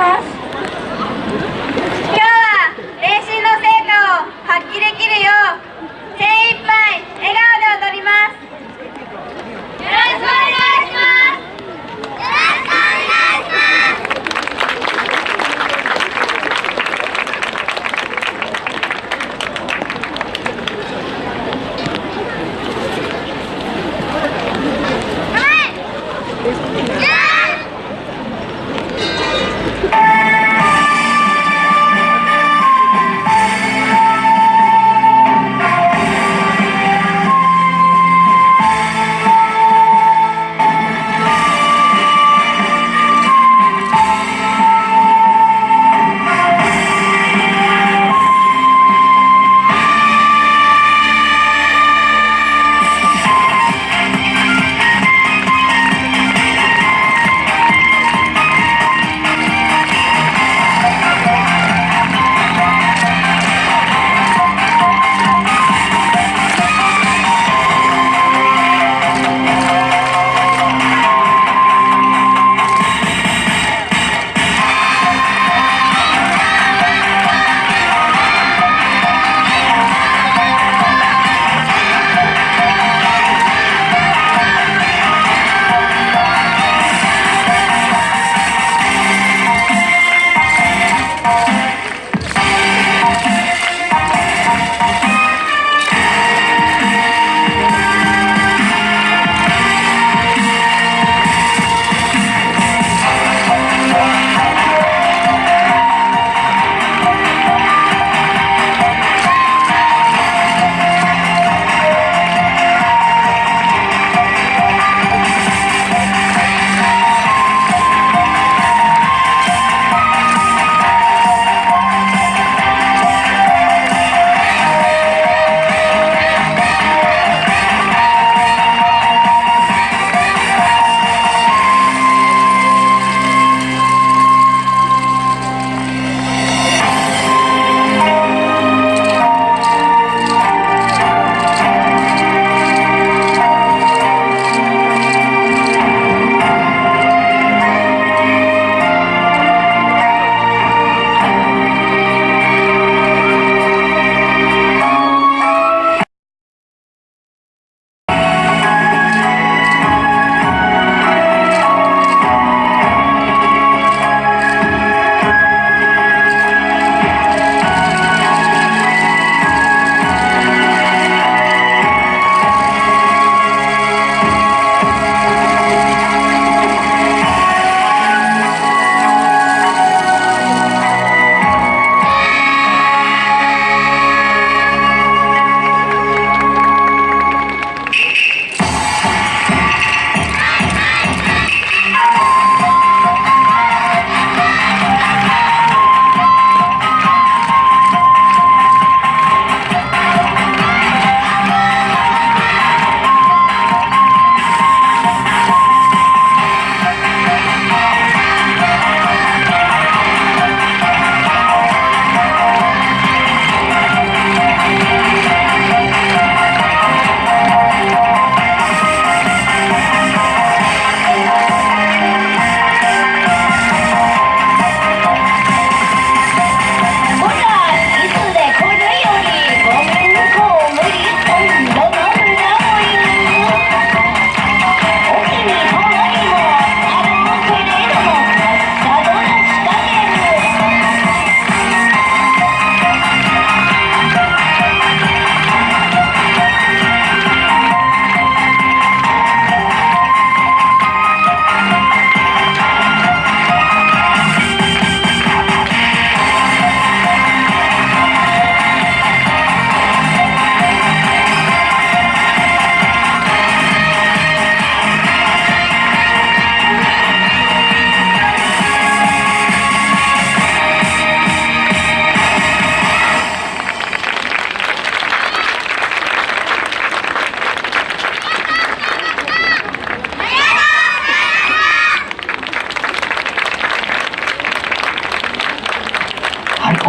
half.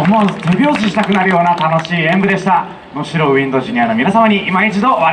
思わず手拍子したくなるような楽しい演舞でした。能代ウィンドジュニアの皆様に今一度